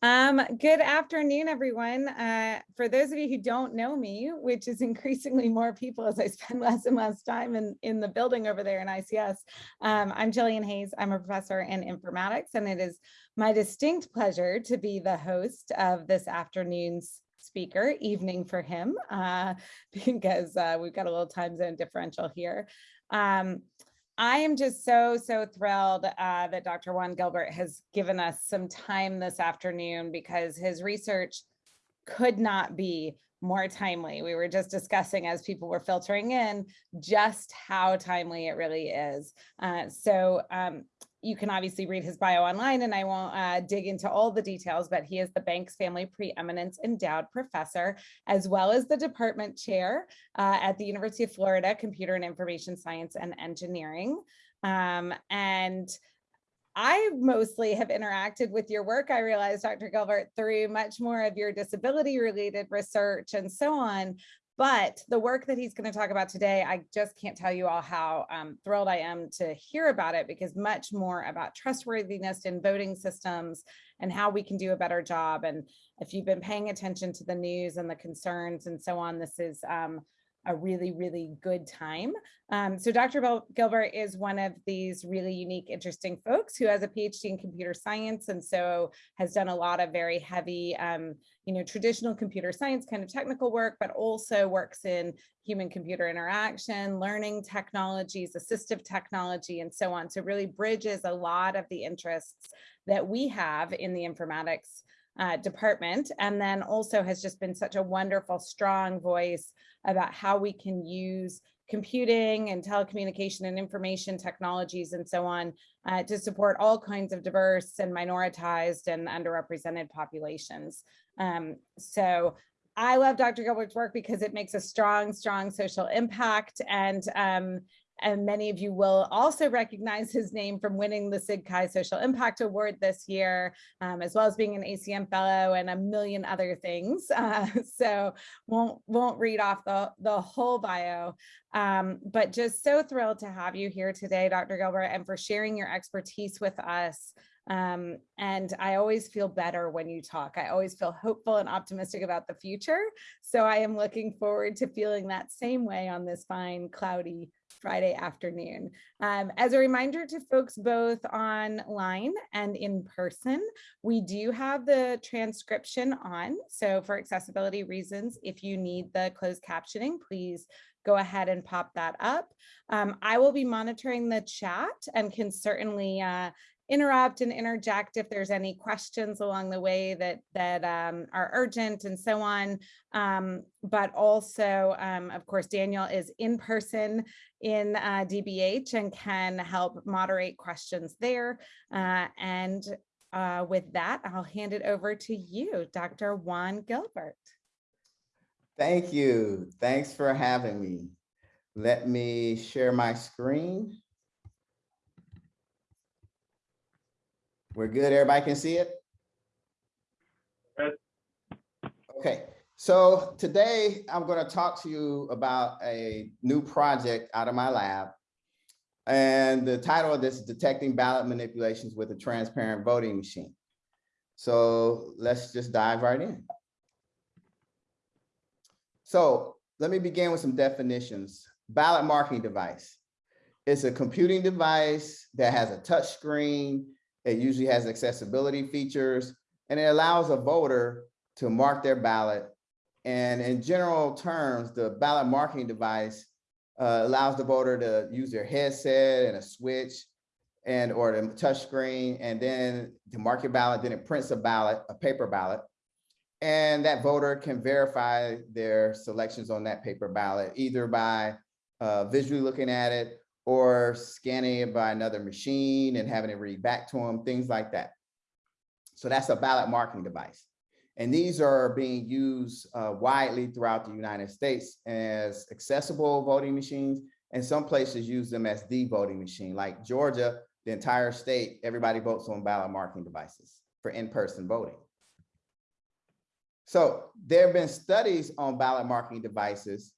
Um, good afternoon, everyone. Uh, for those of you who don't know me, which is increasingly more people as I spend less and less time in, in the building over there in ICS, um, I'm Gillian Hayes. I'm a professor in informatics, and it is my distinct pleasure to be the host of this afternoon's speaker, evening for him, uh, because uh, we've got a little time zone differential here. Um, I am just so, so thrilled uh, that Dr. Juan Gilbert has given us some time this afternoon because his research could not be more timely. We were just discussing as people were filtering in just how timely it really is. Uh, so um, you can obviously read his bio online and I won't uh, dig into all the details, but he is the Banks Family Preeminence Endowed Professor, as well as the department chair uh, at the University of Florida, Computer and Information Science and Engineering. Um, and I mostly have interacted with your work, I realize, Dr. Gilbert, through much more of your disability related research and so on. But the work that he's going to talk about today, I just can't tell you all how um, thrilled I am to hear about it because much more about trustworthiness in voting systems and how we can do a better job. And if you've been paying attention to the news and the concerns and so on, this is um, a really, really good time. Um, so Dr. Gilbert is one of these really unique, interesting folks who has a PhD in computer science and so has done a lot of very heavy, um, you know, traditional computer science kind of technical work, but also works in human computer interaction, learning technologies, assistive technology, and so on. So really bridges a lot of the interests that we have in the informatics uh, department and then also has just been such a wonderful strong voice about how we can use computing and telecommunication and information technologies and so on uh, to support all kinds of diverse and minoritized and underrepresented populations. Um, so I love Dr. Gilbert's work because it makes a strong, strong social impact and um, and many of you will also recognize his name from winning the SIGCHI Social Impact Award this year, um, as well as being an ACM fellow and a million other things. Uh, so won't won't read off the, the whole bio, um, but just so thrilled to have you here today, Dr. Gilbert, and for sharing your expertise with us. Um, and I always feel better when you talk. I always feel hopeful and optimistic about the future. So I am looking forward to feeling that same way on this fine, cloudy Friday afternoon. Um, as a reminder to folks both online and in person, we do have the transcription on. So for accessibility reasons, if you need the closed captioning, please go ahead and pop that up. Um, I will be monitoring the chat and can certainly uh, interrupt and interject if there's any questions along the way that that um, are urgent and so on. Um, but also, um, of course, Daniel is in person in uh, DBH and can help moderate questions there. Uh, and uh, with that, I'll hand it over to you, Dr. Juan Gilbert. Thank you. Thanks for having me. Let me share my screen. We're good. Everybody can see it? Okay, so today I'm going to talk to you about a new project out of my lab. And the title of this is Detecting Ballot Manipulations with a Transparent Voting Machine. So let's just dive right in. So let me begin with some definitions. Ballot marking device. It's a computing device that has a touch screen it usually has accessibility features and it allows a voter to mark their ballot. And in general terms, the ballot marking device uh, allows the voter to use their headset and a switch and or the touch screen and then to mark your ballot, then it prints a ballot, a paper ballot. And that voter can verify their selections on that paper ballot, either by uh, visually looking at it or scanning it by another machine and having it read back to them, things like that. So that's a ballot marking device. And these are being used uh, widely throughout the United States as accessible voting machines. And some places use them as the voting machine, like Georgia, the entire state, everybody votes on ballot marking devices for in-person voting. So there have been studies on ballot marking devices,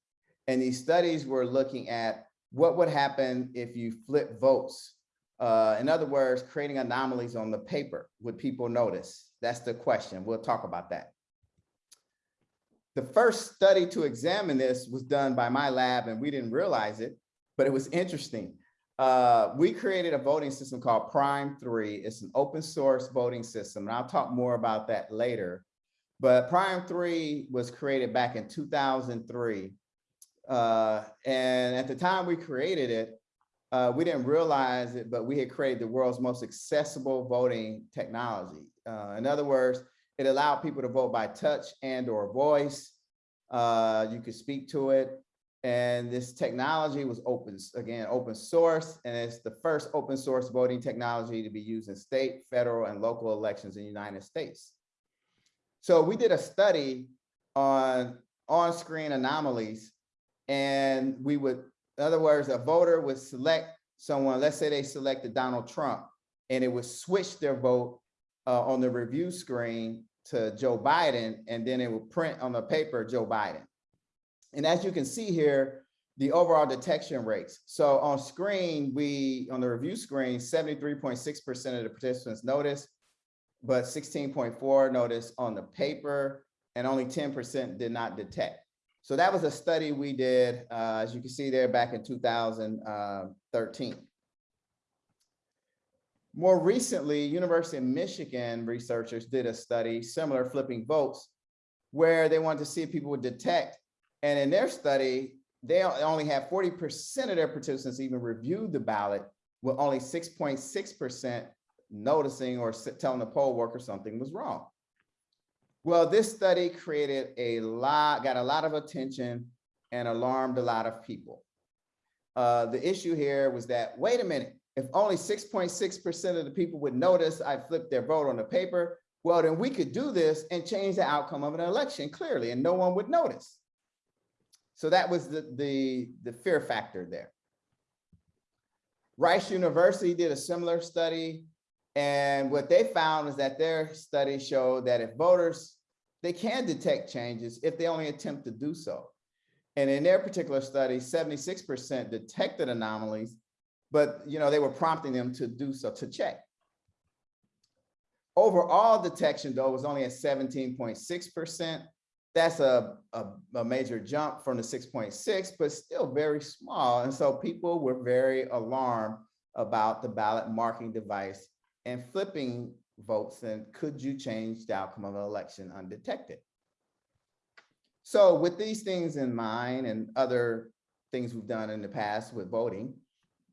and these studies were looking at what would happen if you flip votes? Uh, in other words, creating anomalies on the paper, would people notice? That's the question. We'll talk about that. The first study to examine this was done by my lab and we didn't realize it, but it was interesting. Uh, we created a voting system called Prime 3. It's an open source voting system, and I'll talk more about that later. But Prime 3 was created back in 2003. Uh, and at the time we created it, uh, we didn't realize it, but we had created the world's most accessible voting technology. Uh, in other words, it allowed people to vote by touch and or voice. Uh, you could speak to it. And this technology was open, again, open source, and it's the first open source voting technology to be used in state, federal, and local elections in the United States. So we did a study on on-screen anomalies, and we would, in other words, a voter would select someone, let's say they selected Donald Trump, and it would switch their vote uh, on the review screen to Joe Biden, and then it would print on the paper Joe Biden. And as you can see here, the overall detection rates. So on screen, we, on the review screen, 73.6% of the participants noticed, but 16.4 noticed on the paper, and only 10% did not detect. So that was a study we did, uh, as you can see there, back in 2013. More recently, University of Michigan researchers did a study similar flipping votes where they wanted to see if people would detect. And in their study, they only had 40% of their participants even reviewed the ballot with only 6.6% noticing or telling the poll worker something was wrong. Well, this study created a lot, got a lot of attention and alarmed a lot of people. Uh, the issue here was that, wait a minute, if only 6.6% of the people would notice I flipped their vote on the paper, well, then we could do this and change the outcome of an election clearly, and no one would notice. So that was the, the, the fear factor there. Rice University did a similar study, and what they found is that their study showed that if voters, they can detect changes if they only attempt to do so. And in their particular study, 76% detected anomalies but you know, they were prompting them to do so, to check. Overall detection though was only at 17.6%. That's a, a, a, major jump from the 6.6, but still very small. And so people were very alarmed about the ballot marking device and flipping votes and could you change the outcome of an election undetected? So with these things in mind and other things we've done in the past with voting,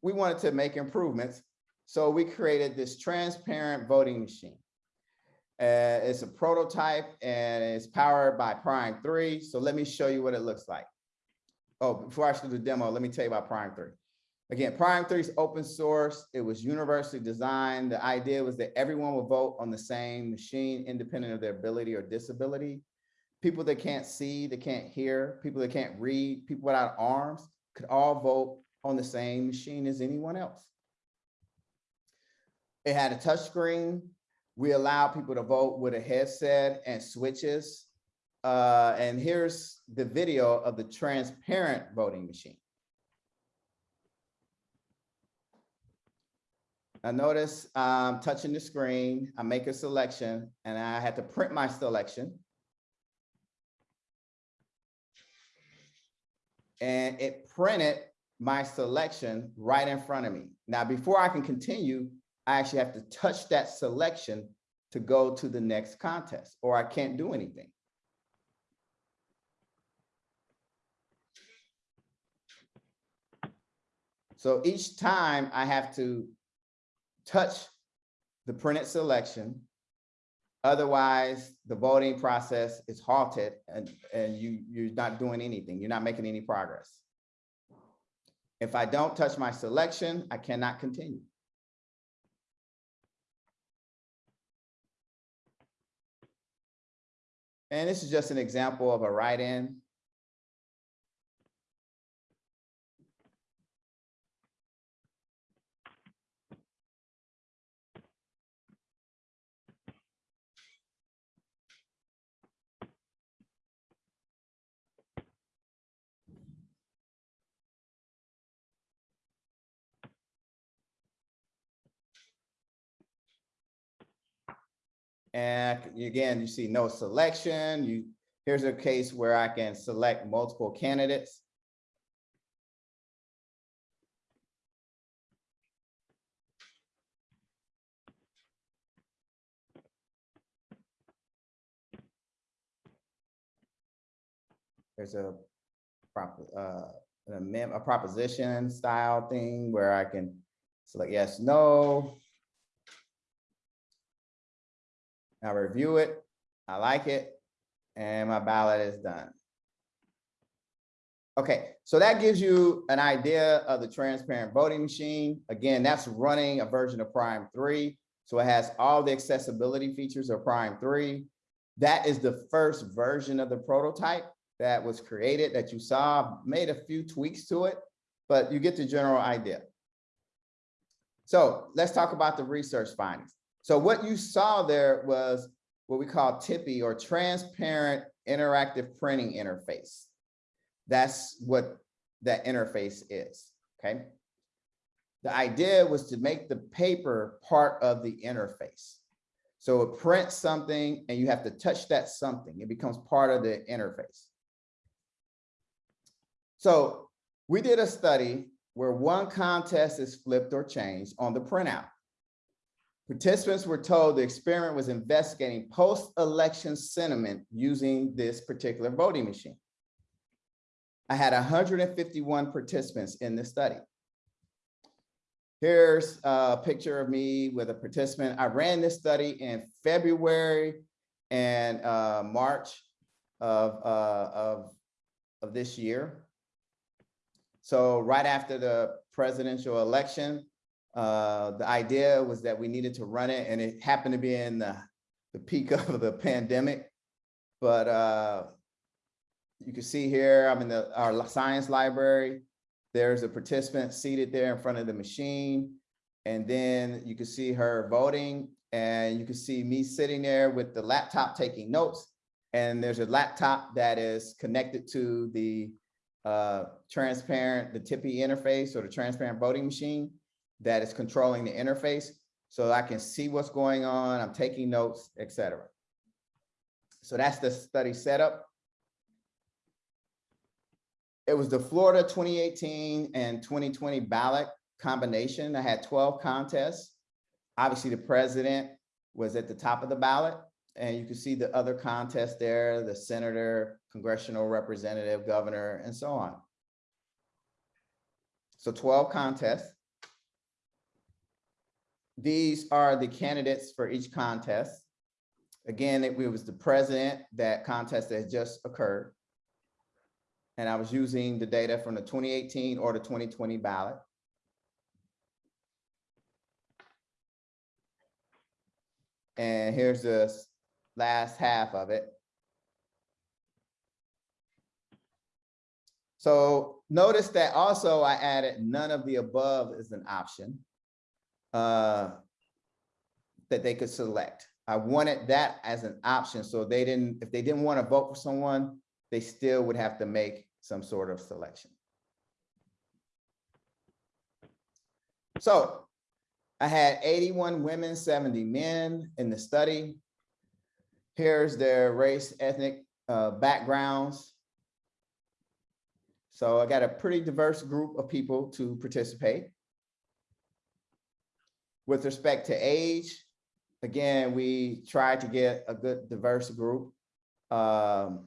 we wanted to make improvements. So we created this transparent voting machine. Uh, it's a prototype and it's powered by Prime 3. So let me show you what it looks like. Oh, before I show the demo, let me tell you about Prime 3. Again, Prime 3 is open source. It was universally designed. The idea was that everyone would vote on the same machine, independent of their ability or disability. People that can't see, that can't hear, people that can't read, people without arms could all vote on the same machine as anyone else. It had a touch screen. We allow people to vote with a headset and switches. Uh, and here's the video of the transparent voting machine. Now notice I'm touching the screen, I make a selection and I had to print my selection. And it printed my selection right in front of me. Now, before I can continue, I actually have to touch that selection to go to the next contest, or I can't do anything. So each time I have to touch the printed selection, otherwise the voting process is halted and, and you, you're not doing anything. You're not making any progress. If I don't touch my selection, I cannot continue. And this is just an example of a write-in. And again, you see no selection. You, here's a case where I can select multiple candidates. There's a uh, a proposition style thing where I can select yes, no. I review it, I like it, and my ballot is done. Okay, so that gives you an idea of the transparent voting machine. Again, that's running a version of Prime 3. So it has all the accessibility features of Prime 3. That is the first version of the prototype that was created that you saw, made a few tweaks to it, but you get the general idea. So let's talk about the research findings. So what you saw there was what we call TIPI or Transparent Interactive Printing Interface. That's what that interface is, okay? The idea was to make the paper part of the interface. So it prints something and you have to touch that something. It becomes part of the interface. So we did a study where one contest is flipped or changed on the printout. Participants were told the experiment was investigating post-election sentiment using this particular voting machine. I had 151 participants in the study. Here's a picture of me with a participant. I ran this study in February and uh, March of, uh, of, of this year. So right after the presidential election, uh, the idea was that we needed to run it and it happened to be in the, the peak of the pandemic. But uh, you can see here, I'm in the, our science library. There's a participant seated there in front of the machine. And then you can see her voting and you can see me sitting there with the laptop taking notes. And there's a laptop that is connected to the uh, transparent, the TIPI interface or the transparent voting machine that is controlling the interface. So I can see what's going on, I'm taking notes, etc. So that's the study setup. It was the Florida 2018 and 2020 ballot combination. I had 12 contests. Obviously, the president was at the top of the ballot. And you can see the other contests there, the senator, congressional representative, governor, and so on. So 12 contests. These are the candidates for each contest. Again, it was the president, that contest that just occurred. And I was using the data from the 2018 or the 2020 ballot. And here's the last half of it. So notice that also I added none of the above is an option uh, that they could select. I wanted that as an option. So they didn't, if they didn't want to vote for someone, they still would have to make some sort of selection. So I had 81 women, 70 men in the study. Here's their race, ethnic uh, backgrounds. So I got a pretty diverse group of people to participate. With respect to age, again, we tried to get a good diverse group. Um,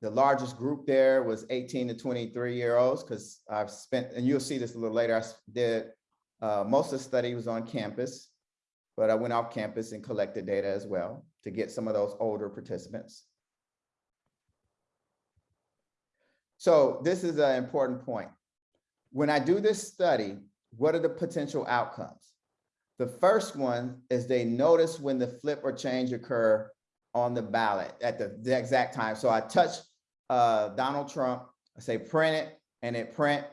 the largest group there was 18 to 23 year olds because I've spent, and you'll see this a little later, I did, uh, most of the study was on campus, but I went off campus and collected data as well to get some of those older participants. So this is an important point. When I do this study, what are the potential outcomes? The first one is they notice when the flip or change occur on the ballot at the, the exact time. So I touch uh, Donald Trump, I say print it, and it print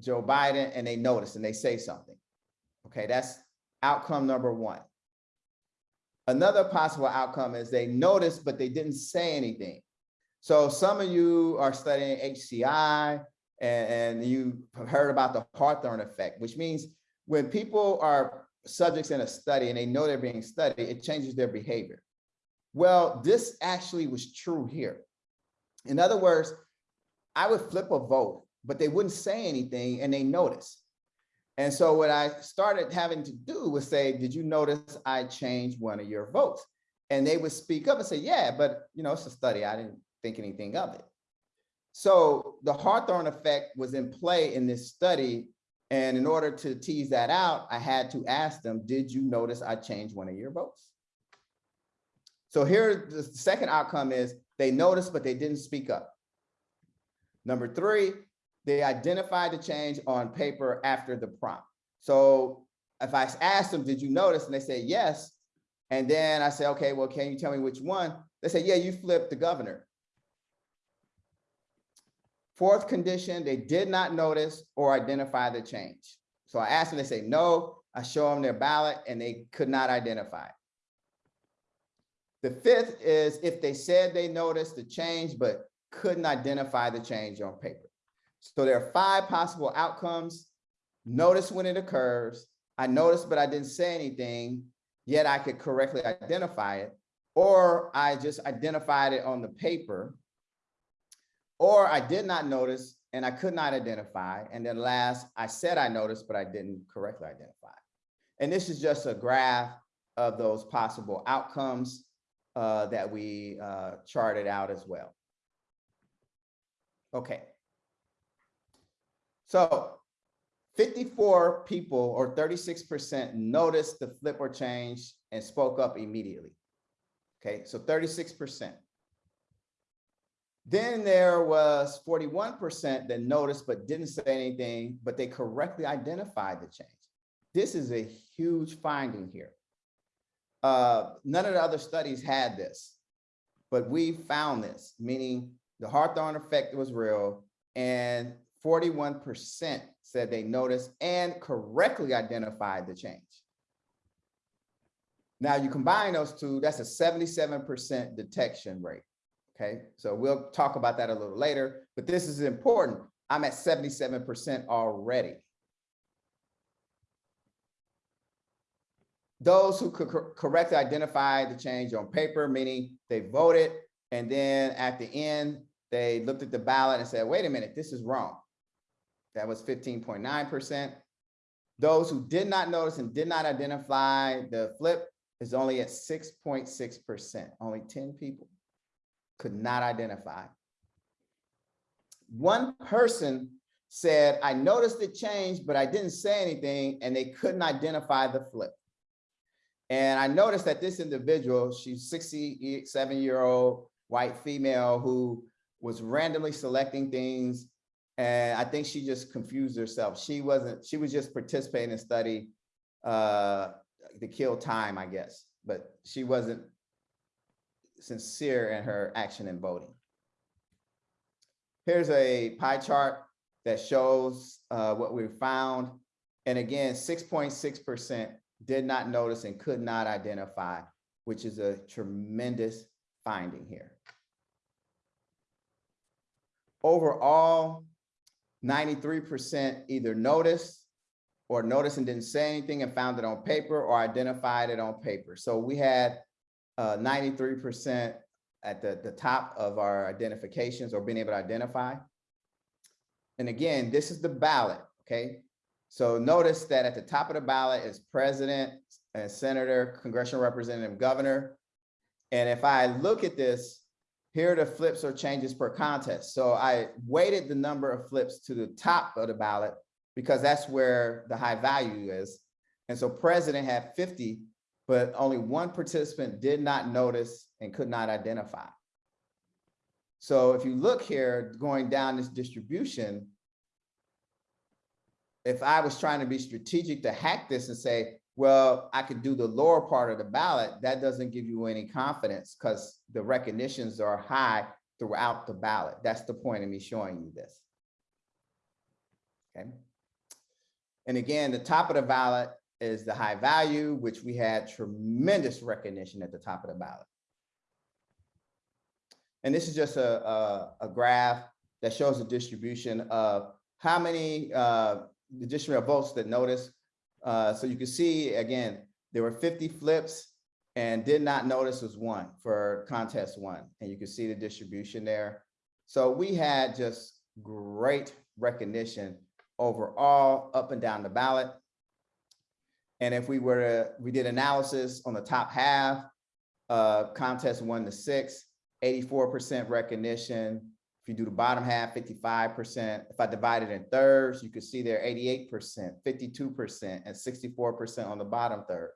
Joe Biden, and they notice and they say something. Okay, that's outcome number one. Another possible outcome is they noticed, but they didn't say anything. So some of you are studying HCI and, and you heard about the Hawthorne effect, which means when people are subjects in a study and they know they're being studied, it changes their behavior. Well, this actually was true here. In other words, I would flip a vote, but they wouldn't say anything and they noticed. And so what I started having to do was say, did you notice I changed one of your votes? And they would speak up and say, yeah, but you know, it's a study. I didn't think anything of it. So the Hawthorne effect was in play in this study. And in order to tease that out, I had to ask them, did you notice I changed one of your votes? So here, the second outcome is they noticed, but they didn't speak up. Number three, they identified the change on paper after the prompt. So if I asked them, did you notice? And they say, yes. And then I say, okay, well, can you tell me which one? They say, yeah, you flipped the governor. Fourth condition, they did not notice or identify the change. So I asked them, they say, no, I show them their ballot and they could not identify. The fifth is if they said they noticed the change, but couldn't identify the change on paper. So there are five possible outcomes. Notice when it occurs. I noticed, but I didn't say anything, yet I could correctly identify it. Or I just identified it on the paper. Or I did not notice and I could not identify. And then last, I said I noticed, but I didn't correctly identify. And this is just a graph of those possible outcomes uh, that we uh, charted out as well. Okay. So 54 people or 36% noticed the flip or change and spoke up immediately. Okay, so 36%. Then there was 41% that noticed but didn't say anything, but they correctly identified the change. This is a huge finding here. Uh, none of the other studies had this, but we found this, meaning the Hawthorne effect was real and 41% said they noticed and correctly identified the change. Now you combine those two, that's a 77% detection rate. Okay, so we'll talk about that a little later, but this is important. I'm at 77% already. Those who could cor- correctly identify the change on paper, meaning they voted, and then at the end, they looked at the ballot and said, wait a minute, this is wrong. That was 15.9%. Those who did not notice and did not identify the flip is only at 6.6%. Only 10 people could not identify. One person said, I noticed the change, but I didn't say anything, and they couldn't identify the flip. And I noticed that this individual, she's 67 year old white female who was randomly selecting things. And I think she just confused herself. She wasn't, she was just participating in study uh, to kill time, I guess, but she wasn't sincere in her action in voting. Here's a pie chart that shows uh, what we found. And again, 6.6% did not notice and could not identify, which is a tremendous finding here. Overall, 93% either noticed or noticed and didn't say anything and found it on paper or identified it on paper. So we had Uh, 93% at the, the top of our identifications or being able to identify. And again, this is the ballot, okay? So notice that at the top of the ballot is president and senator, congressional representative, governor. And if I look at this, here are the flips or changes per contest. So I weighted the number of flips to the top of the ballot because that's where the high value is. And so president had 50, but only one participant did not notice and could not identify. So if you look here, going down this distribution, if I was trying to be strategic to hack this and say, well, I could do the lower part of the ballot, that doesn't give you any confidence because the recognitions are high throughout the ballot. That's the point of me showing you this. Okay. And again, the top of the ballot is the high value, which we had tremendous recognition at the top of the ballot. And this is just a, a, a graph that shows the distribution of how many uh, votes that notice. Uh, so you can see, again, there were 50 flips and did not notice was one for contest one. And you can see the distribution there. So we had just great recognition overall up and down the ballot. And if we were to, we did analysis on the top half, uh, contest one to six, 84% recognition. If you do the bottom half, 55%. If I divide it in thirds, you can see there 88%, 52%, and 64% on the bottom third.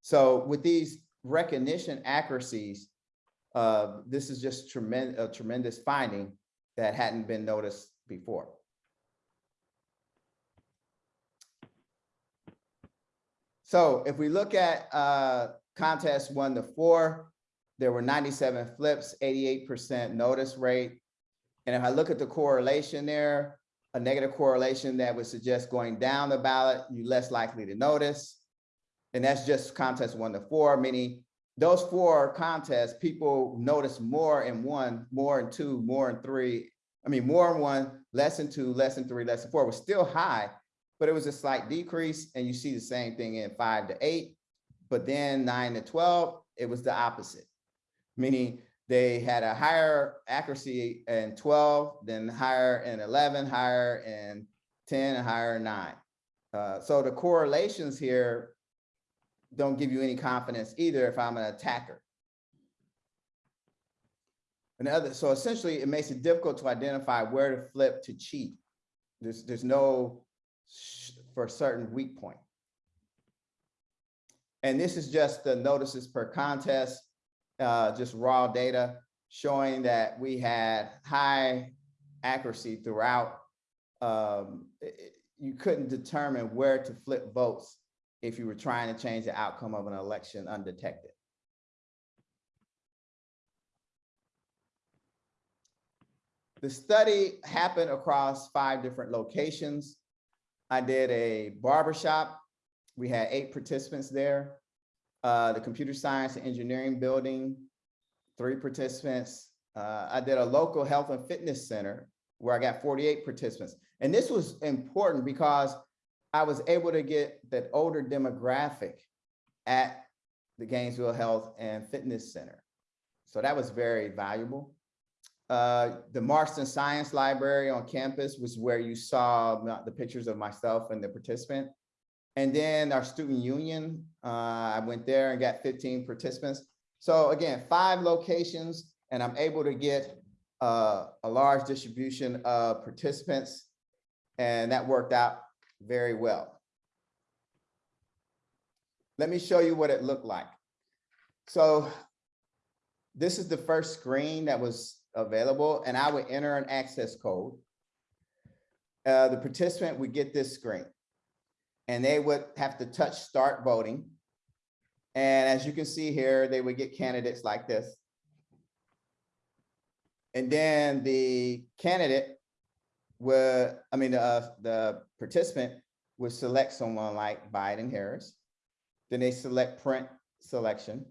So with these recognition accuracies, uh, this is just tremendous, a tremendous finding that hadn't been noticed before. So if we look at uh, contest one to four, there were 97 flips, 88% notice rate. And if I look at the correlation there, a negative correlation that would suggest going down the ballot, you're less likely to notice. And that's just contest one to four, meaning those four contests, people notice more in one, more in two, more in three. I mean, more in one, less in two, less in three, less in four. Was still high, but it was a slight decrease. And you see the same thing in five to eight. But then nine to 12, it was the opposite, meaning they had a higher accuracy in 12, then higher in 11, higher in 10, and higher in nine. Uh, so the correlations here don't give you any confidence either if I'm an attacker. And other, so essentially it makes it difficult to identify where to flip to cheat. There's, there's no for a certain weak point. And this is just the notices per contest, uh, just raw data showing that we had high accuracy throughout. Um, it, you couldn't determine where to flip votes if you were trying to change the outcome of an election undetected. The study happened across five different locations. I did a barbershop. We had eight participants there. Uh, the computer science and engineering building, three participants. Uh, I did a local health and fitness center where I got 48 participants. And this was important because I was able to get that older demographic at the Gainesville Health and Fitness Center. So that was very valuable. Uh, the Marston Science Library on campus was where you saw the pictures of myself and the participant. And then our student union, uh, I went there and got 15 participants. So again, five locations, and I'm able to get uh, a large distribution of participants. And that worked out very well. Let me show you what it looked like. So this is the first screen that was available and I would enter an access code. Uh, the participant would get this screen and they would have to touch start voting. And as you can see here, they would get candidates like this. And then the candidate would, I mean, uh, the participant would select someone like Biden Harris. Then they select print selection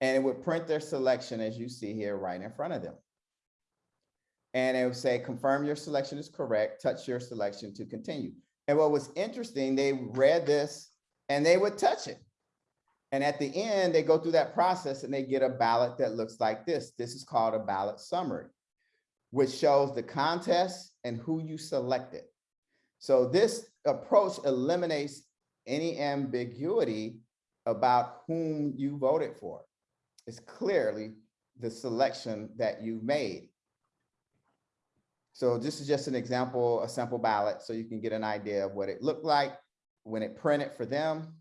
and it would print their selection as you see here right in front of them. And it would say, confirm your selection is correct, touch your selection to continue. And what was interesting, they read this and they would touch it. And at the end, they go through that process and they get a ballot that looks like this. This is called a ballot summary, which shows the contest and who you selected. So this approach eliminates any ambiguity about whom you voted for. It's clearly the selection that you made. So this is just an example, a sample ballot, so you can get an idea of what it looked like when it printed for them.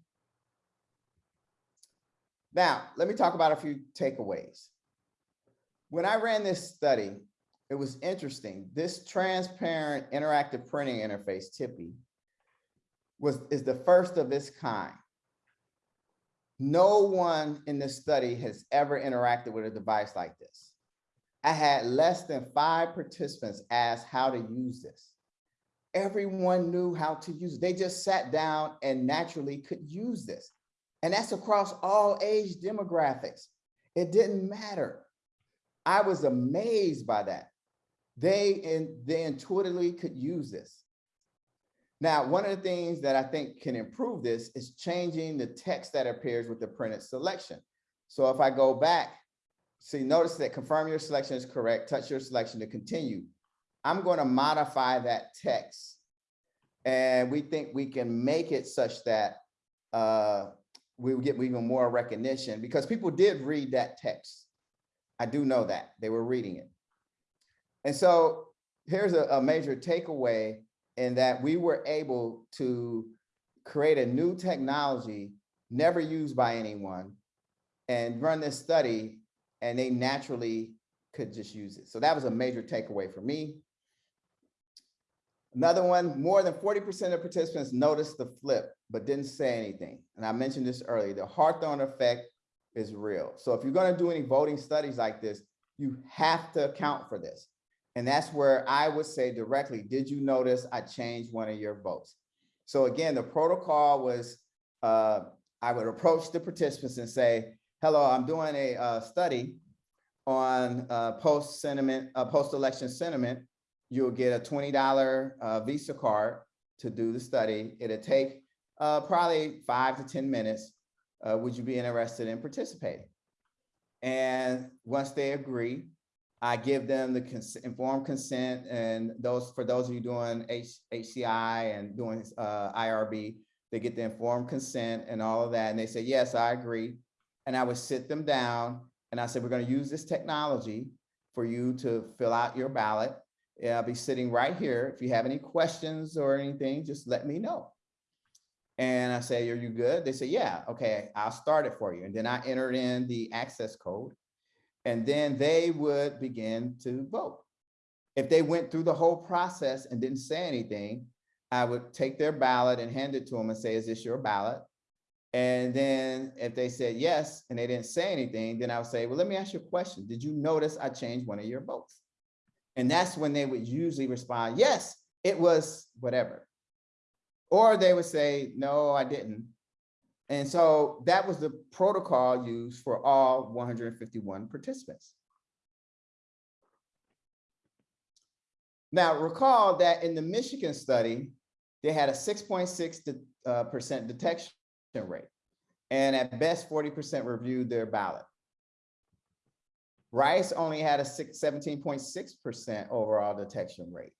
Now, let me talk about a few takeaways. When I ran this study, it was interesting. This transparent interactive printing interface, TIPI, was is the first of its kind. No one in this study has ever interacted with a device like this. I had less than five participants ask how to use this. Everyone knew how to use it. They just sat down and naturally could use this. And that's across all age demographics. It didn't matter. I was amazed by that. They, in, they intuitively could use this. Now, one of the things that I think can improve this is changing the text that appears with the printed selection. So if I go back, see, notice that confirm your selection is correct, touch your selection to continue. I'm going to modify that text. And we think we can make it such that uh, we will get even more recognition because people did read that text. I do know that they were reading it. And so here's a, a major takeaway in that we were able to create a new technology never used by anyone and run this study and they naturally could just use it. So that was a major takeaway for me. Another one, more than 40% of participants noticed the flip, but didn't say anything. And I mentioned this earlier, the Hawthorne effect is real. So if you're gonna do any voting studies like this, you have to account for this. And that's where I would say directly, did you notice I changed one of your votes? So again, the protocol was, uh, I would approach the participants and say, hello, I'm doing a uh, study on uh, post sentiment, uh, post-election sentiment. You'll get a $20 uh, Visa card to do the study. It'll take uh, probably five to 10 minutes. Uh, would you be interested in participating? And once they agree, I give them the cons- informed consent and those, for those of you doing H- HCI and doing uh, IRB, they get the informed consent and all of that. And they say, yes, I agree. And I would sit them down and I said, we're gonna use this technology for you to fill out your ballot. Yeah, I'll be sitting right here. If you have any questions or anything, just let me know. And I say, are you good? They say, yeah, okay, I'll start it for you. And then I entered in the access code and then they would begin to vote. If they went through the whole process and didn't say anything, I would take their ballot and hand it to them and say, is this your ballot? And then if they said yes, and they didn't say anything, then I would say, well, let me ask you a question. Did you notice I changed one of your votes? And that's when they would usually respond, yes, it was whatever. Or they would say, no, I didn't. And so that was the protocol used for all 151 participants. Now recall that in the Michigan study, they had a 6.6 uh, percent detection rate. And at best, 40% reviewed their ballot. Rice only had a 17.6% overall detection rate.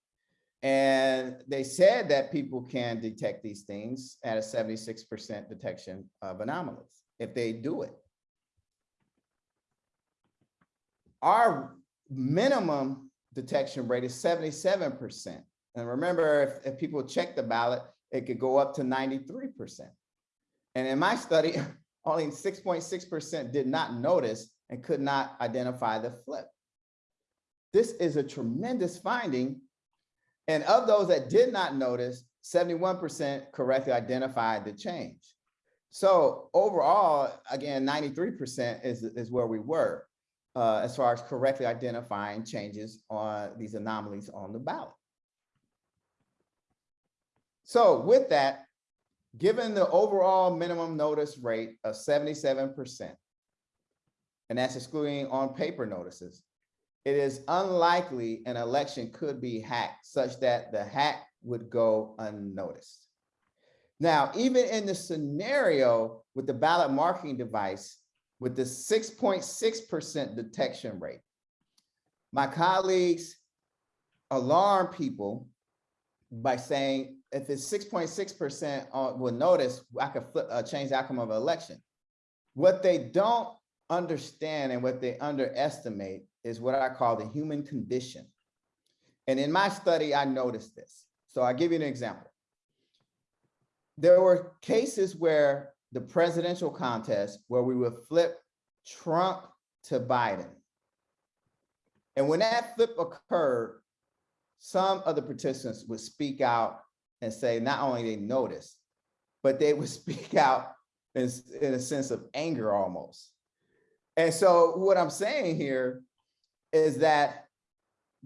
And they said that people can detect these things at a 76% detection of anomalies if they do it. Our minimum detection rate is 77%. And remember, if, if people check the ballot, it could go up to 93%. And in my study, only 6.6% did not notice and could not identify the flip. This is a tremendous finding and of those that did not notice, 71% correctly identified the change. So overall, again, 93% is, is where we were uh, as far as correctly identifying changes on these anomalies on the ballot. So with that, given the overall minimum notice rate of 77%, and that's excluding on paper notices, it is unlikely an election could be hacked such that the hack would go unnoticed. Now, even in the scenario with the ballot marking device with the 6.6% detection rate, my colleagues alarm people by saying if it's 6.6% uh, will notice, I could flip, uh, change the outcome of an election. What they don't understand and what they underestimate is what I call the human condition. And in my study, I noticed this. So I'll give you an example. There were cases where the presidential contest where we would flip Trump to Biden. And when that flip occurred, some of the participants would speak out and say not only they noticed, but they would speak out in, in a sense of anger almost. And so what I'm saying here is that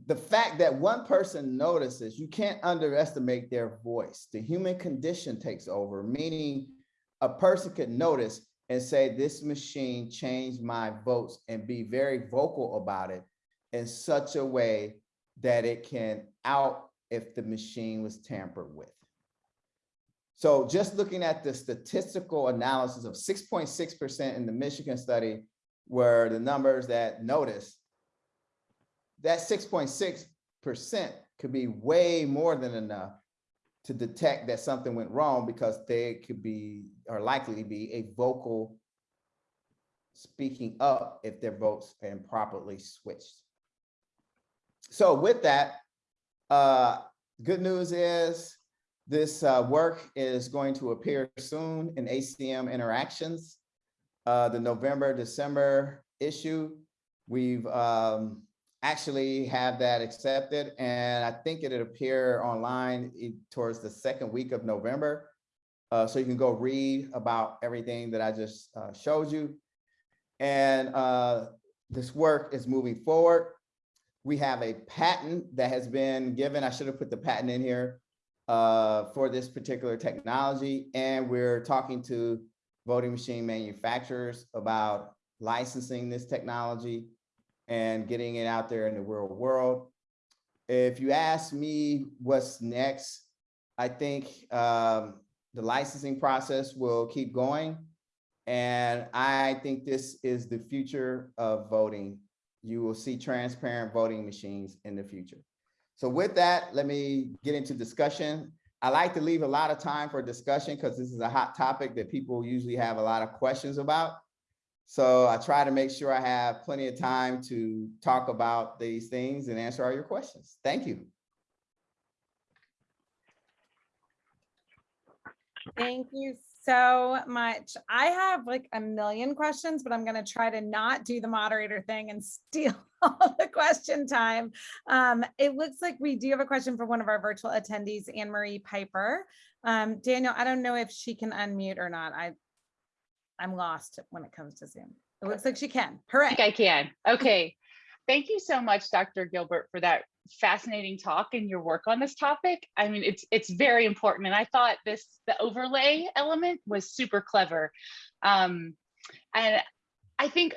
the fact that one person notices, you can't underestimate their voice. The human condition takes over, meaning a person could notice and say, this machine changed my votes and be very vocal about it in such a way that it can out if the machine was tampered with. So just looking at the statistical analysis of 6.6% in the Michigan study were the numbers that noticed that six point six percent could be way more than enough to detect that something went wrong because they could be, or likely to be a vocal speaking up if their votes are improperly switched. So with that, uh, good news is this uh, work is going to appear soon in ACM Interactions, uh, the November, December issue. We've um, actually have that accepted and I think it'll appear online towards the second week of November. Uh, so you can go read about everything that I just uh, showed you. And uh, this work is moving forward. We have a patent that has been given. I should have put the patent in here uh, for this particular technology. And we're talking to voting machine manufacturers about licensing this technology and getting it out there in the real world. If you ask me what's next, I think um, the licensing process will keep going. And I think this is the future of voting. You will see transparent voting machines in the future. So with that, let me get into discussion. I like to leave a lot of time for discussion because this is a hot topic that people usually have a lot of questions about. So I try to make sure I have plenty of time to talk about these things and answer all your questions. Thank you. Thank you so much. I have like a million questions, but I'm gonna try to not do the moderator thing and steal all the question time. Um, it looks like we do have a question for one of our virtual attendees, Anne Marie Piper. Um, Daniel, I don't know if she can unmute or not. I, I'm lost when it comes to Zoom. It looks like she can. I think I can. Okay. Thank you so much, Dr. Gilbert, for that fascinating talk and your work on this topic. I mean, it's it's very important. And I thought this the overlay element was super clever. Um, and I think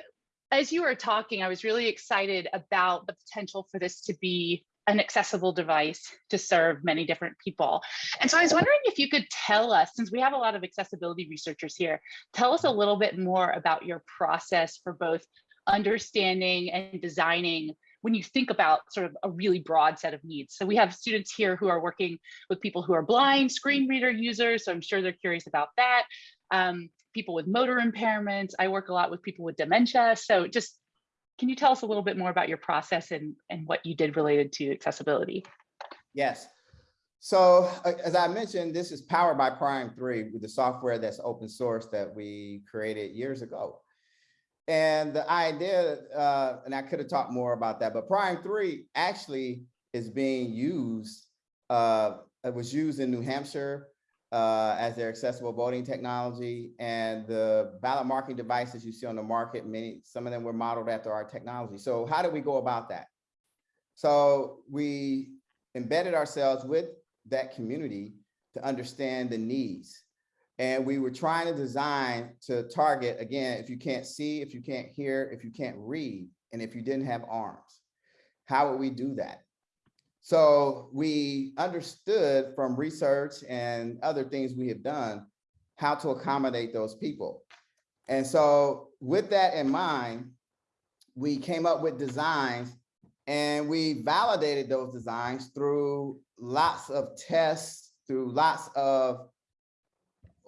as you were talking, I was really excited about the potential for this to be an accessible device to serve many different people. And so I was wondering if you could tell us, since we have a lot of accessibility researchers here, tell us a little bit more about your process for both understanding and designing when you think about sort of a really broad set of needs. So we have students here who are working with people who are blind, screen reader users, so I'm sure they're curious about that. Um, people with motor impairments. I work a lot with people with dementia. So just, can you tell us a little bit more about your process and, and what you did related to accessibility? Yes. So uh, as I mentioned, this is powered by Prime 3 with the software that's open source that we created years ago. And the idea, uh, and I could have talked more about that, but Prime 3 actually is being used, uh, it was used in New Hampshire uh, as their accessible voting technology and the ballot marking devices you see on the market, many, some of them were modeled after our technology. So how do we go about that? So we embedded ourselves with that community to understand the needs. And we were trying to design to target, again, if you can't see, if you can't hear, if you can't read, and if you didn't have arms, how would we do that? So we understood from research and other things we have done, how to accommodate those people. And so with that in mind, we came up with designs and we validated those designs through lots of tests, through lots of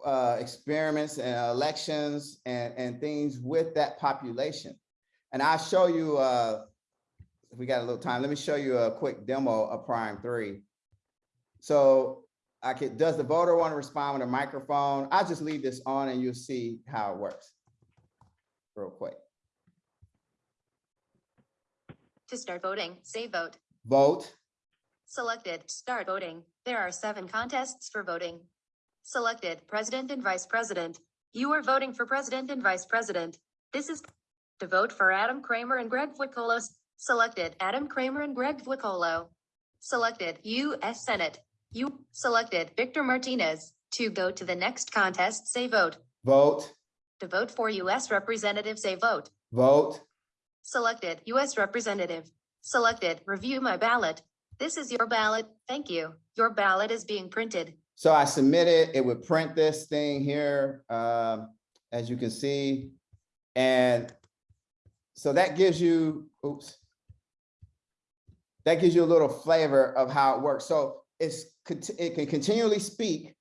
uh, experiments and elections and, and things with that population. And I'll show you, uh, if we got a little time, let me show you a quick demo of Prime 3. So I could, does the voter want to respond with a microphone? I'll just leave this on and you'll see how it works real quick. To start voting, say vote. Vote, Selected, start voting. There are seven contests for voting. Selected, president and vice president. You are voting for president and vice president. This is to vote for Adam Kramer and Greg Fuicolo. Selected, Adam Kramer and Greg Fuicolo. Selected, U.S. Senate. You selected Victor Martinez. To go to the next contest, say vote. vote, To vote for U.S. representative, say vote. vote, Selected, U.S. Representative. Selected, review my ballot. This is your ballot. Thank you. Your ballot is being printed. So I submitted, it would print this thing here, um, as you can see. And so that gives you, oops. That gives you a little flavor of how it works. So it's, it can continually speak.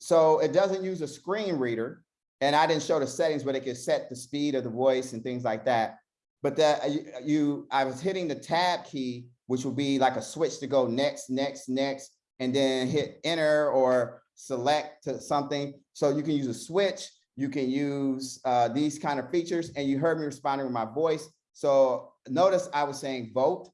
So it doesn't use a screen reader. And I didn't show the settings, but it can set the speed of the voice and things like that. But that you- you, I was hitting the tab key, which would be like a switch to go next, next, next, and then hit enter or select to something. So you can use a switch, you can use uh, these kind of features, and you heard me responding with my voice. So notice I was saying vote,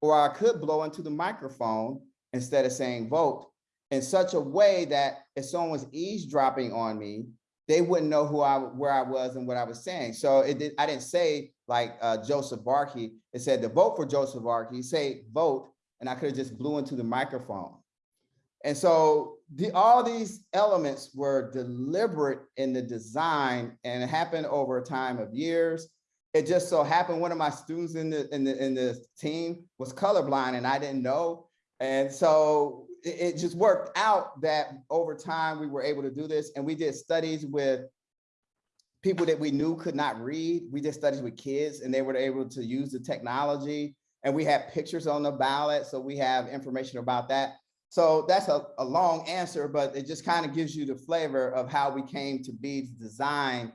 or I could blow into the microphone instead of saying vote in such a way that if someone was eavesdropping on me, they wouldn't know who I, where I was and what I was saying. So it did, I didn't say like uh, Joseph Barkey, it said to vote for Joseph Barkey, say vote, and I could have just blew into the microphone. And so the, all these elements were deliberate in the design and it happened over a time of years. It just so happened one of my students in the in the in the team was colorblind and I didn't know. And so it, it just worked out that over time we were able to do this and we did studies with people that we knew could not read. We did studies with kids and they were able to use the technology and we had pictures on the ballot. So we have information about that. So that's a, a long answer, but it just kind of gives you the flavor of how we came to be to design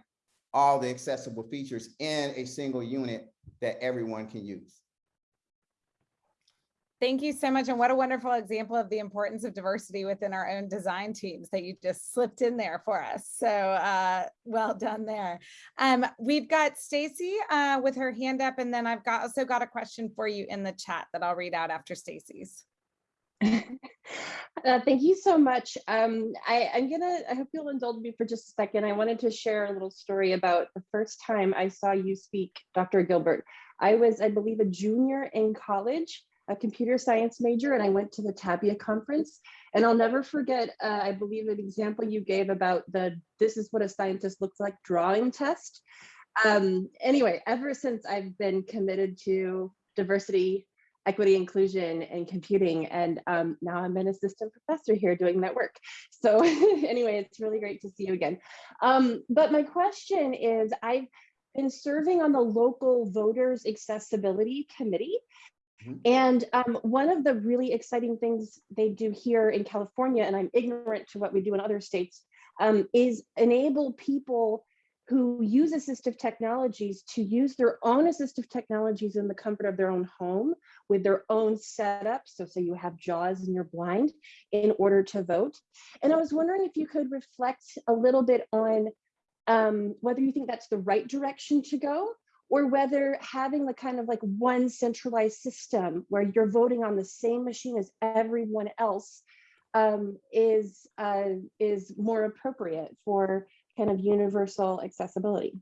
all the accessible features in a single unit that everyone can use. Thank you so much. And what a wonderful example of the importance of diversity within our own design teams that you just slipped in there for us. So uh, well done there. Um, we've got Stacy uh, with her hand up, and then I've got also got a question for you in the chat that I'll read out after Stacy's. Uh, thank you so much. Um, I, I'm gonna, I hope you'll indulge me for just a second. I wanted to share a little story about the first time I saw you speak, Dr. Gilbert. I was, I believe, a junior in college, a computer science major, and I went to the Tapia conference. And I'll never forget, uh, I believe an example you gave about the, this is what a scientist looks like drawing test. Um, anyway, ever since I've been committed to diversity equity, inclusion, and computing. And um, now I'm an assistant professor here doing that work. So anyway, it's really great to see you again. Um, but my question is, I've been serving on the local voters accessibility committee. Mhm. And um, one of the really exciting things they do here in California, and I'm ignorant to what we do in other states, um, is enable people who use assistive technologies to use their own assistive technologies in the comfort of their own home with their own setup. So say you have JAWS and you're blind in order to vote. And I was wondering if you could reflect a little bit on um, whether you think that's the right direction to go or whether having the kind of like one centralized system where you're voting on the same machine as everyone else um, is uh, is more appropriate for kind of universal accessibility.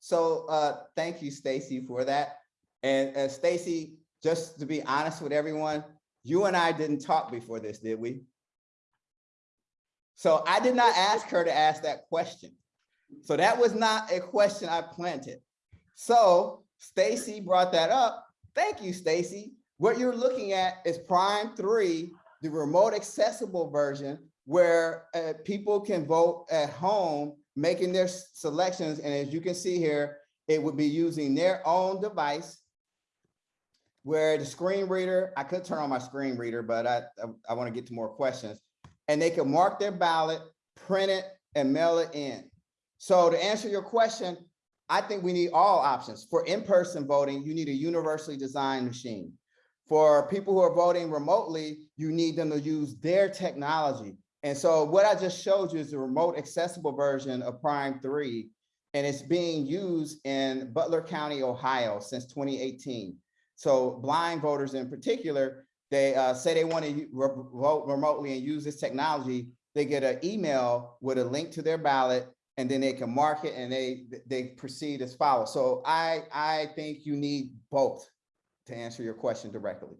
So uh, thank you, Stacy, for that. And uh, Stacy, just to be honest with everyone, you and I didn't talk before this, did we? So I did not ask her to ask that question. So that was not a question I planted. So Stacy brought that up. Thank you, Stacy. What you're looking at is Prime 3, the remote accessible version where uh, people can vote at home, making their selections. And as you can see here, it would be using their own device where the screen reader, I could turn on my screen reader, but I, I, want to get to more questions. And they can mark their ballot, print it, and mail it in. So to answer your question, I think we need all options. For in-person voting, you need a universally designed machine. For people who are voting remotely, you need them to use their technology. And so what I just showed you is the remote accessible version of Prime 3, and it's being used in Butler County, Ohio since 2018. So blind voters in particular, they uh, say they want to vote remotely and use this technology. They get an email with a link to their ballot and then they can mark it and they they proceed as follows. So I I think you need both to answer your question directly.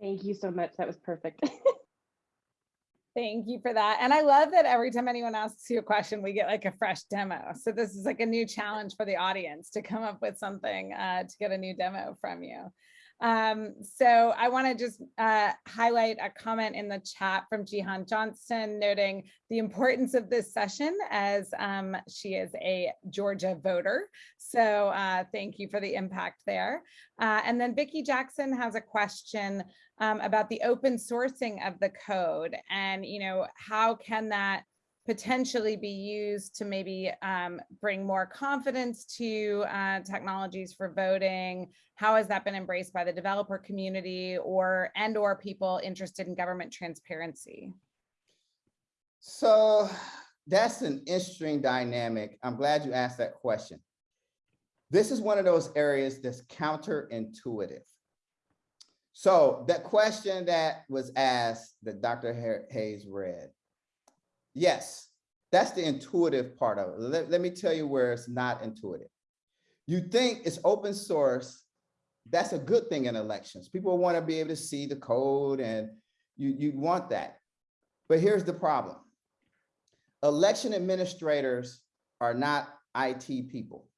Thank you so much. That was perfect. Thank you for that. And I love that every time anyone asks you a question, we get like a fresh demo. So this is like a new challenge for the audience to come up with something uh, to get a new demo from you. Um, so I want to just uh, highlight a comment in the chat from Jihan Johnston noting the importance of this session as um, she is a Georgia voter. So uh, thank you for the impact there. Uh, and then Vicki Jackson has a question um, about the open sourcing of the code and, you know, how can that potentially be used to maybe um, bring more confidence to uh, technologies for voting? How has that been embraced by the developer community or and or people interested in government transparency? So that's an interesting dynamic. I'm glad you asked that question. This is one of those areas that's counterintuitive. So that question that was asked that Dr. Hayes read, yes, that's the intuitive part of it. Let, let me tell you where it's not intuitive. You think it's open source, that's a good thing in elections. People want to be able to see the code and you, you want that. But here's the problem. Election administrators are not IT people.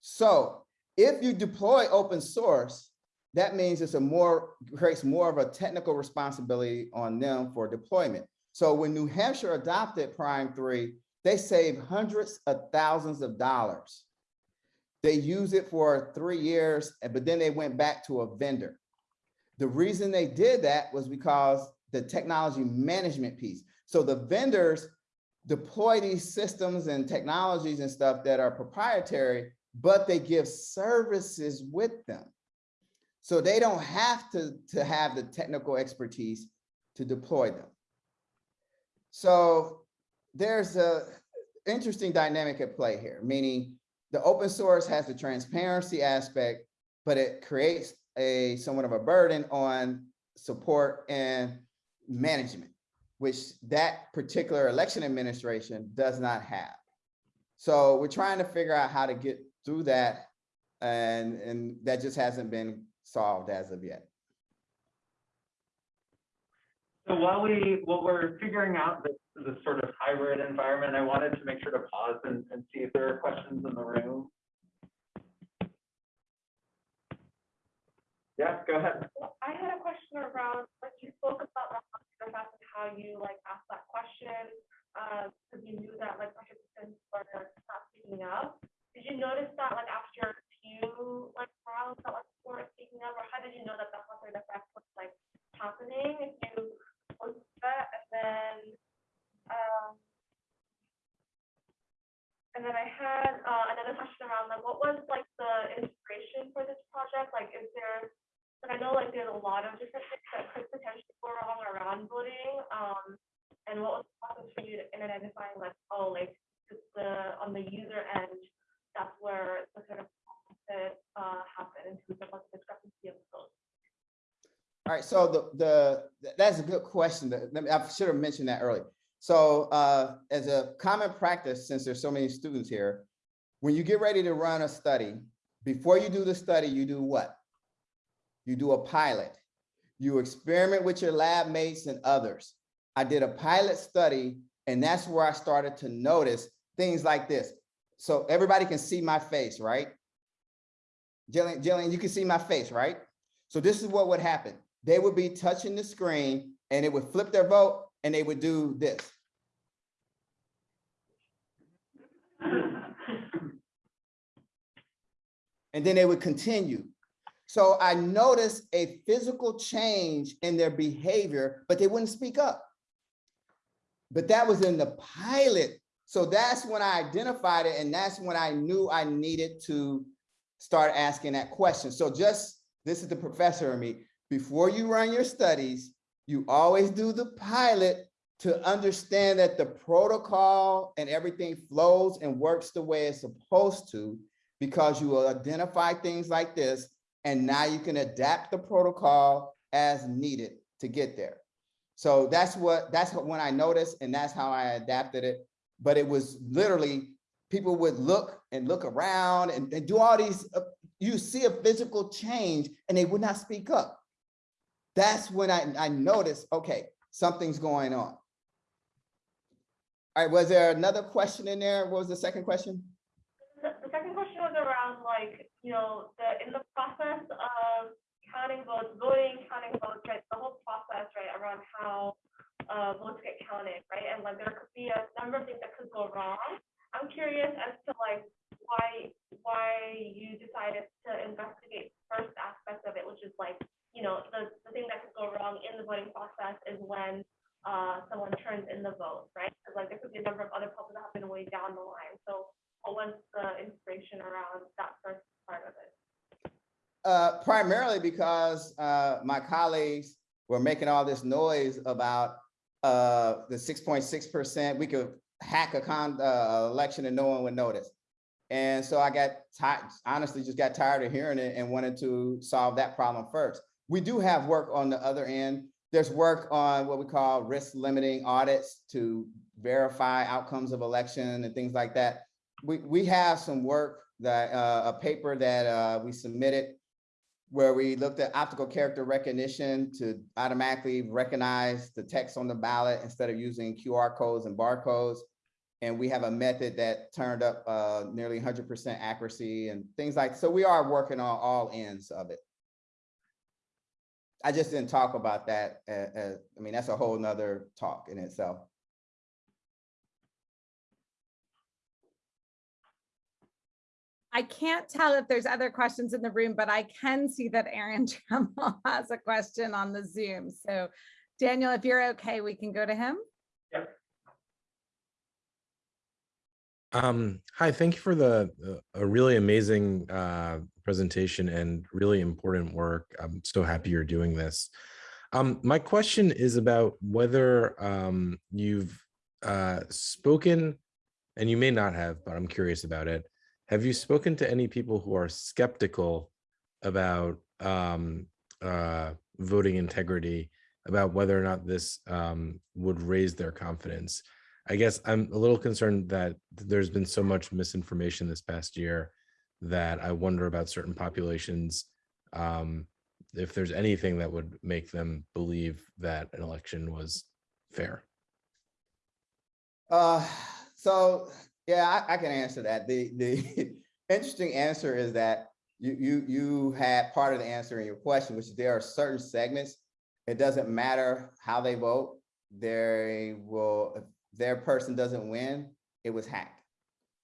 So if you deploy open source, that means it's a more, creates more of a technical responsibility on them for deployment. So when New Hampshire adopted Prime 3, they saved hundreds of thousands of dollars. They used it for three years, but then they went back to a vendor. The reason they did that was because the technology management piece. So the vendors deploy these systems and technologies and stuff that are proprietary, but they give services with them. So they don't have to, to have the technical expertise to deploy them. So there's a interesting dynamic at play here, meaning the open source has the transparency aspect, but it creates a somewhat of a burden on support and management, which that particular election administration does not have. So we're trying to figure out how to get through that. And, and that just hasn't been solved as of yet. So while we, while we're figuring out this, this sort of hybrid environment, I wanted to make sure to pause and, and see if there are questions in the room. Yeah, go ahead. I had a question around, like you spoke about the hospital and how you like asked that question, uh, because you knew that like participants were not speaking up. Did you notice that like after a few like rounds that like weren't speaking up, or how did you know that the hazard effect was like happening? If you at that, and then, um, and then I had uh, another question around like what was like the inspiration for this project? Like, is there like I know like there's a lot of different things that could potentially go wrong around voting. Um, and what was the process for you in identifying like, oh, like the on the user end, that's where the sort of that uh happen in terms of like the discrepancy of the votes. All right, so the, the, that's a good question. I should have mentioned that earlier. So uh, as a common practice, since there's so many students here, when you get ready to run a study, before you do the study, you do what? You do a pilot. You experiment with your lab mates and others. I did a pilot study, and that's where I started to notice things like this. So everybody can see my face, right? Gillian, Gillian, you can see my face, right? So this is what would happen. They would be touching the screen and it would flip their vote and they would do this. And then they would continue. So I noticed a physical change in their behavior, but they wouldn't speak up. But that was in the pilot. So that's when I identified it and that's when I knew I needed to start asking that question. So just, this is the professor in me, before you run your studies, you always do the pilot to understand that the protocol and everything flows and works the way it's supposed to, because you will identify things like this, and now you can adapt the protocol as needed to get there. So that's what, that's what when I noticed, and that's how I adapted it. But it was literally, people would look and look around and, and do all these, uh, you see a physical change and they would not speak up. That's when I, I noticed, okay, something's going on. All right, was there another question in there? What was the second question? The, second question was around like, you know, the, in the process of counting votes, voting, counting votes, right, the whole process, right, around how uh, votes get counted, right? And like, there could be a number of things that could go wrong. I'm curious as to like, why, why you decided to investigate first aspect of it, which is like, you know, the, the thing that could go wrong in the voting process is when uh, someone turns in the vote, right? Because like, there could be a number of other problems that happen way down the line. So what was the inspiration around that first part of it? Uh, primarily because, uh, my colleagues were making all this noise about, uh, the six point six percent, we could hack a con, uh, election and no one would notice. And so I got honestly, just got tired of hearing it and wanted to solve that problem first. We do have work on the other end. There's work on what we call risk limiting audits to verify outcomes of election and things like that. We, we have some work that, uh, a paper that, uh, we submitted where we looked at optical character recognition to automatically recognize the text on the ballot instead of using QR codes and barcodes. And we have a method that turned up uh, nearly hundred percent accuracy and things like, so we are working on all ends of it. I just didn't talk about that. uh, uh, I mean, that's a whole nother talk in itself. I can't tell if there's other questions in the room, but I can see that Aaron Trammell has a question on the Zoom. So Daniel, if you're okay, we can go to him. Um, hi, thank you for the, uh, a really amazing, uh, presentation and really important work. I'm so happy you're doing this. Um, my question is about whether, um, you've, uh, spoken, and you may not have, but I'm curious about it. Have you spoken to any people who are skeptical about, um, uh, voting integrity, about whether or not this, um, would raise their confidence? I guess I'm a little concerned that there's been so much misinformation this past year that I wonder about certain populations. Um, if there's anything that would make them believe that an election was fair. Uh, so, yeah, I, I can answer that. The, the interesting answer is that you, you, you had part of the answer in your question, which is there are certain segments. It doesn't matter how they vote. They will, their person doesn't win, it was hacked.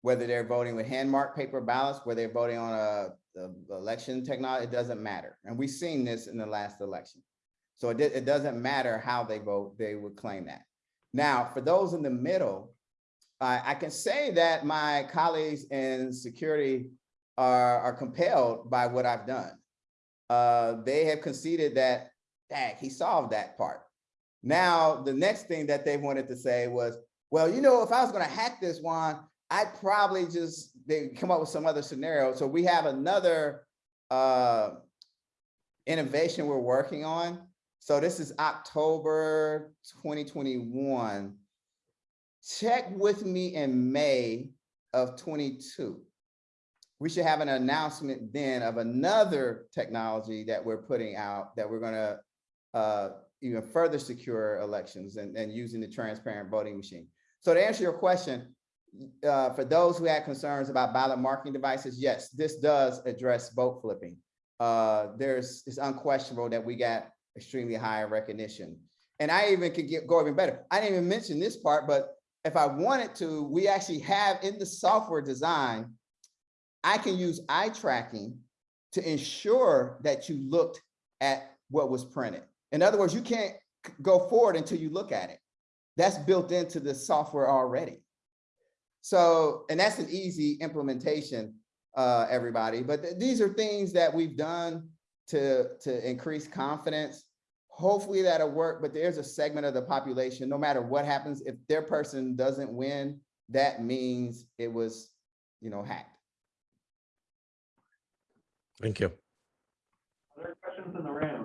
Whether they're voting with hand marked paper ballots, whether they're voting on a, the election technology, it doesn't matter. And we've seen this in the last election. So it, it doesn't matter how they vote, they would claim that. Now, for those in the middle, I, I can say that my colleagues in security are, are compelled by what I've done. Uh, they have conceded that, dang, he solved that part. Now, the next thing that they wanted to say was, well, you know, if I was gonna hack this one, I'd probably just, they come up with some other scenario. So we have another uh, innovation we're working on. So this is October 2021. Check with me in May of 22. We should have an announcement then of another technology that we're putting out that we're gonna uh, even further secure elections and, and using the transparent voting machine. So to answer your question, uh, for those who had concerns about ballot marking devices, yes, this does address vote flipping. Uh, there's, it's unquestionable that we got extremely high recognition. And I even could get, go even better. I didn't even mention this part, but if I wanted to, we actually have in the software design, I can use eye tracking to ensure that you looked at what was printed. In other words, you can't go forward until you look at it. That's built into the software already. So, and that's an easy implementation, uh, everybody, but th- these are things that we've done to, to increase confidence. Hopefully that'll work, but there's a segment of the population, no matter what happens, if their person doesn't win, that means it was, you know, hacked. Thank you. Other questions in the room?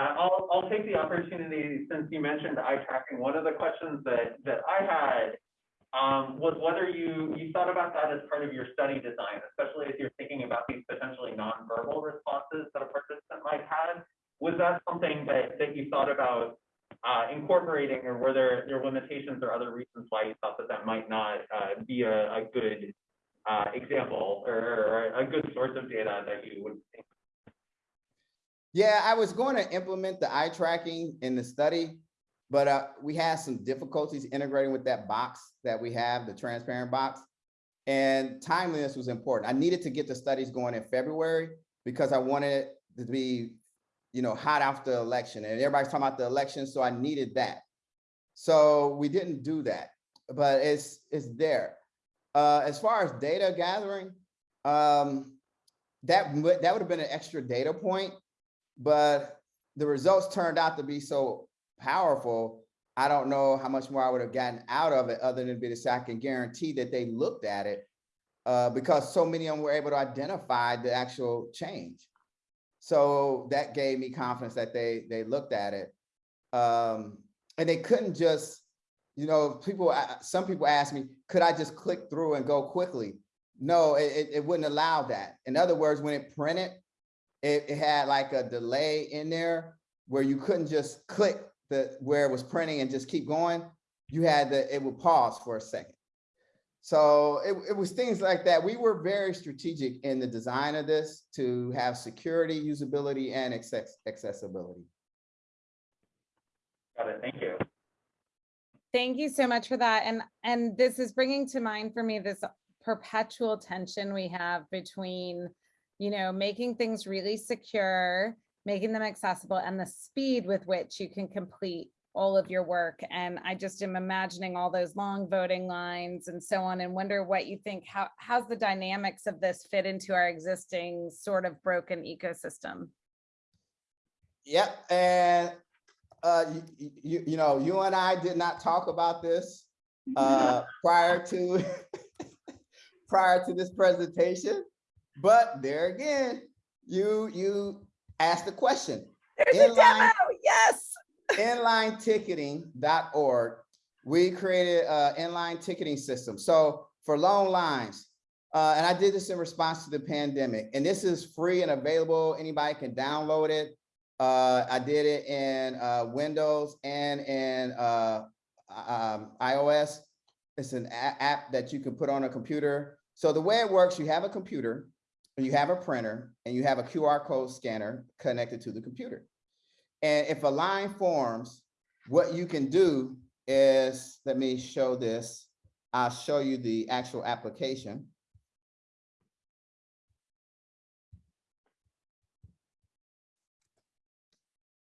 Uh, I'll, I'll take the opportunity, since you mentioned eye tracking, one of the questions that, that I had um, was whether you, you thought about that as part of your study design, especially as you're thinking about these potentially nonverbal responses that a participant might have. Was that something that, that you thought about uh, incorporating, or were there, there limitations or other reasons why you thought that that might not, uh, be a, a good, uh, example or, or a good source of data that you would think? Yeah, I was going to implement the eye tracking in the study, but uh, we had some difficulties integrating with that box that we have, the transparent box. And timeliness was important. I needed to get the studies going in February because I wanted it to be, you know, hot after the election and everybody's talking about the election, so I needed that. So we didn't do that, but it's, it's there. Uh, as far as data gathering, um, that, that would have been an extra data point but the results turned out to be so powerful. I don't know how much more I would have gotten out of it other than say I can guarantee that they looked at it uh, because so many of them were able to identify the actual change. So that gave me confidence that they they looked at it. Um, and they couldn't just, you know, people, uh, some people ask me, could I just click through and go quickly? No, it- it wouldn't allow that. In other words, when it printed, it, it had like a delay in there where you couldn't just click the where it was printing and just keep going. You had to, it would pause for a second. So it, it was things like that. We were very strategic in the design of this to have security, usability, and access, accessibility. Got it, thank you. Thank you so much for that. And, and this is bringing to mind for me this perpetual tension we have between, you know, making things really secure, making them accessible and the speed with which you can complete all of your work. And I just am imagining all those long voting lines and so on and wonder what you think, how, how's the dynamics of this fit into our existing sort of broken ecosystem? Yep, and uh, you, you, you know, you and I did not talk about this uh, prior to prior to this presentation, but there again, you you asked the question. There's a demo, yes. inlineticketing.org, we created an inline ticketing system. So for long lines, uh, and I did this in response to the pandemic, and this is free and available. Anybody can download it. Uh, I did it in uh, Windows and in uh, um, iOS. It's an app that you can put on a computer. So the way it works, you have a computer, you have a printer, and you have a QR code scanner connected to the computer. And if a line forms, what you can do is, let me show this. I'll show you the actual application.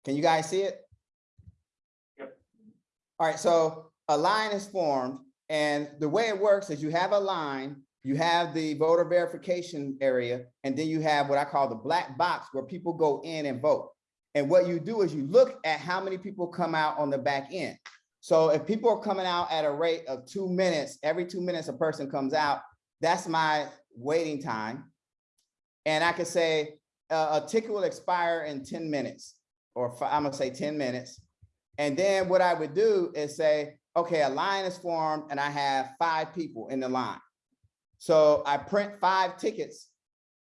Can you guys see it? Yep. All right, so a line is formed and the way it works is you have a line, you have the voter verification area, and then you have what I call the black box where people go in and vote. And what you do is you look at how many people come out on the back end. So if people are coming out at a rate of two minutes, every two minutes a person comes out, that's my waiting time. And I could say uh, a ticket will expire in 10 minutes, or fi- I'm gonna say 10 minutes. And then what I would do is say, okay, a line is formed and I have five people in the line. So I print five tickets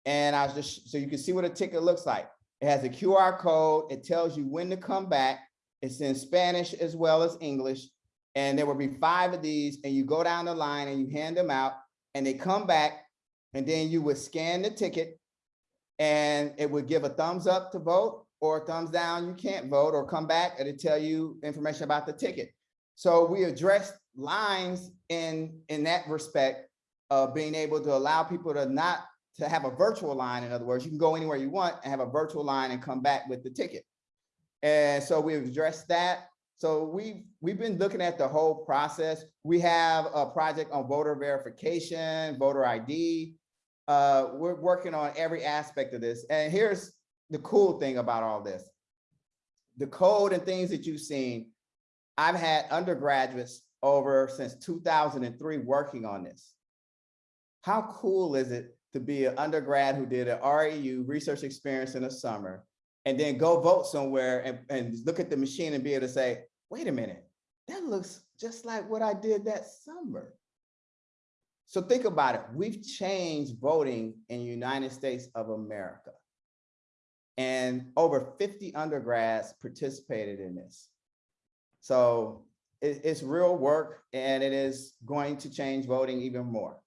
and I was just, so you can see what a ticket looks like. It has a QR code. It tells you when to come back. It's in Spanish as well as English. And there will be five of these and you go down the line and you hand them out and they come back and then you would scan the ticket and it would give a thumbs up to vote or thumbs down, you can't vote or come back and it tell you information about the ticket. So we addressed lines in, in that respect being able to allow people to not to have a virtual line. In other words, you can go anywhere you want and have a virtual line and come back with the ticket. And so we've addressed that. So we've, we've been looking at the whole process. We have a project on voter verification, voter ID. Uh, we're working on every aspect of this. And here's the cool thing about all this. The code and things that you've seen, I've had undergraduates over since 2003 working on this. How cool is it to be an undergrad who did an REU research experience in the summer and then go vote somewhere and, and look at the machine and be able to say, wait a minute, that looks just like what I did that summer. So think about it. We've changed voting in the United States of America. And over 50 undergrads participated in this. So it, it's real work and it is going to change voting even more.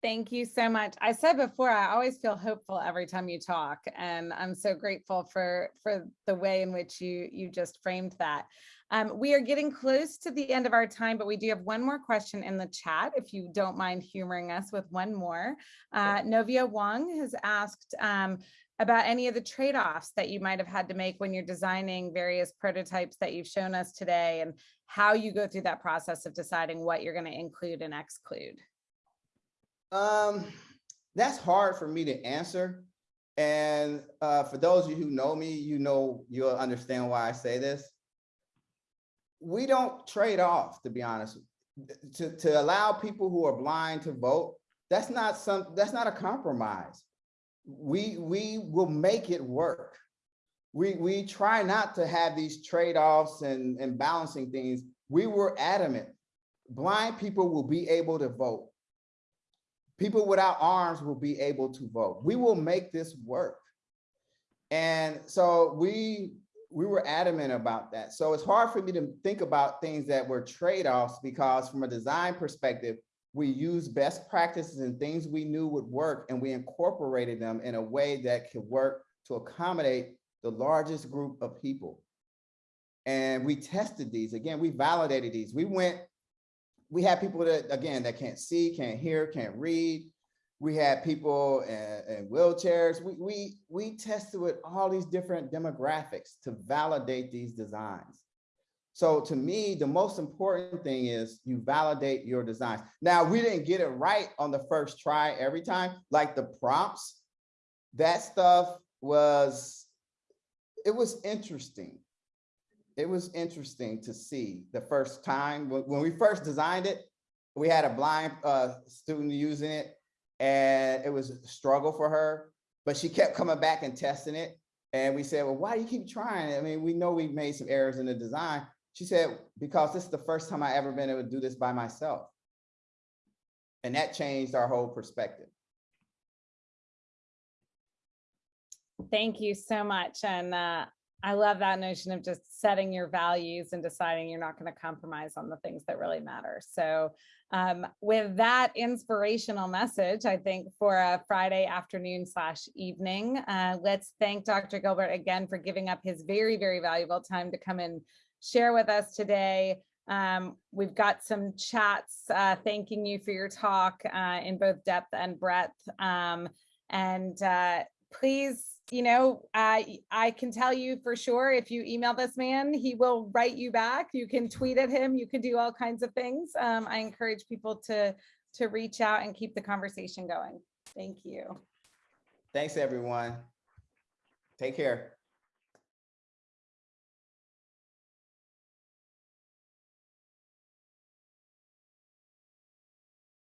Thank you so much. I said before, I always feel hopeful every time you talk, and I'm so grateful for for the way in which you you just framed that. Um, we are getting close to the end of our time, but we do have one more question in the chat. If you don't mind humoring us with one more, uh, Novia Wong has asked um, about any of the trade-offs that you might have had to make when you're designing various prototypes that you've shown us today, and how you go through that process of deciding what you're going to include and exclude. Um, that's hard for me to answer. And uh, for those of you who know me, you know, you'll understand why I say this. We don't trade off, to be honest. To, to allow people who are blind to vote, that's not some, that's not a compromise. We, we will make it work. We, we try not to have these trade-offs and, and balancing things. We were adamant. Blind people will be able to vote people without arms will be able to vote. We will make this work. And so we we were adamant about that. So it's hard for me to think about things that were trade-offs because from a design perspective, we use best practices and things we knew would work and we incorporated them in a way that could work to accommodate the largest group of people. And we tested these, again, we validated these. We went we had people that, again, that can't see, can't hear, can't read. We had people in, in wheelchairs. We, we, we tested with all these different demographics to validate these designs. So to me, the most important thing is you validate your designs. Now, we didn't get it right on the first try every time, like the prompts. That stuff was, it was interesting it was interesting to see the first time when, we first designed it, we had a blind uh, student using it and it was a struggle for her, but she kept coming back and testing it. And we said, well, why do you keep trying? I mean, we know we've made some errors in the design. She said, because this is the first time I ever been able to do this by myself. And that changed our whole perspective. Thank you so much. And uh, I love that notion of just setting your values and deciding you're not going to compromise on the things that really matter. So um, with that inspirational message, I think for a Friday afternoon slash evening, uh, let's thank Dr. Gilbert again for giving up his very, very valuable time to come and share with us today. Um, we've got some chats uh, thanking you for your talk uh, in both depth and breadth. Um, and uh, please you know, I I can tell you for sure, if you email this man, he will write you back. You can tweet at him. You can do all kinds of things. Um, I encourage people to to reach out and keep the conversation going. Thank you. Thanks, everyone. Take care.